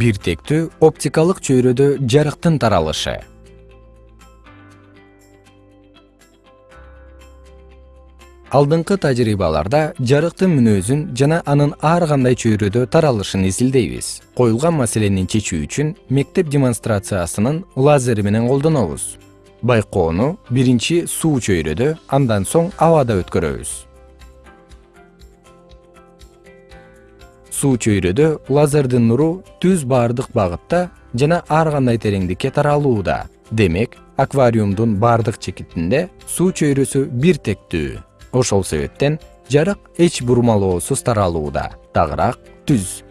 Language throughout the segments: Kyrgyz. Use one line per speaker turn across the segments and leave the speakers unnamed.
бир тектүү оптикалык чөйрөдө жарыктын таралышы. Алдыңкы тажрыйбаларда жарыктын мүнөзүн жана анын ар кандай чөйрөдө таралышын изилдейбиз. Коюлган маселени чечүү үчүн мектеп демонстрациясынын лазери менен колдонобуз. Байкоону биринчи суу чөйрөдө андан соң абада өткөрөбүз суу чөйрөдө лазердин нуру түз баардык багытта жана ар кандай тереңдикке таралууда. Демек аквариумдун баардык чекитинде суу чөйрөсү бир тектүү. Ошол себептен жарык эч бурмалоосуз таралууда. Дагыраак түз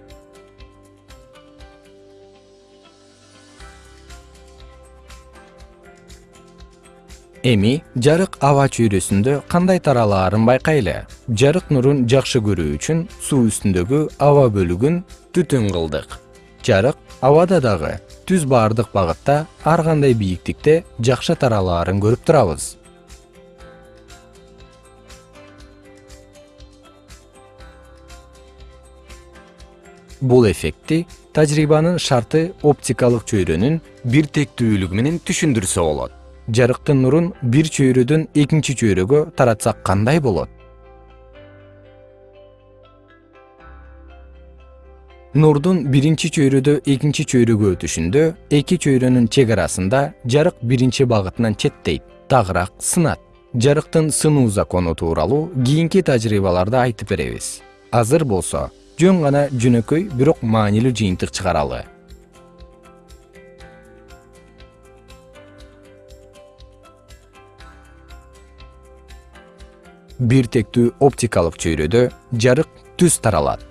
эми жарык аба чөйрөсүндө кандай таралаарын байкайлы? Жарык нурун жакшы көрүү үчүн суу үстүндөгү аба бөлүгүн түтүн кылдык. Жарык абада дагы түз баардык багытта ар кандай бийиктикте жакшы таралаарын көрүп турабыз. Бул эффектти тажрыйбанын шарты оптикалык чөйрөнүн бир тектүүлүгү менен түшүндүрсө болот жарыктын нурун бир чөйрөдөн экинчи чөйрөгө таратсак кандай болот? Нурдун биринчи чөйрөдө экинчи чөйрөгө өтүшүндө эки чөйрөнүн чек арасында жарык биринчи багытынан четтейт дагыраак сынат. Жарыктын сынуу закону тууралуу кийинки тажрыйбаларда айтып беребиз. Азыр болсо жөн гана жөнөкөй бирок маанилүү жыйынтык чыгаралы бир тектүү оптикалык чөйрөдө жарык түз таралат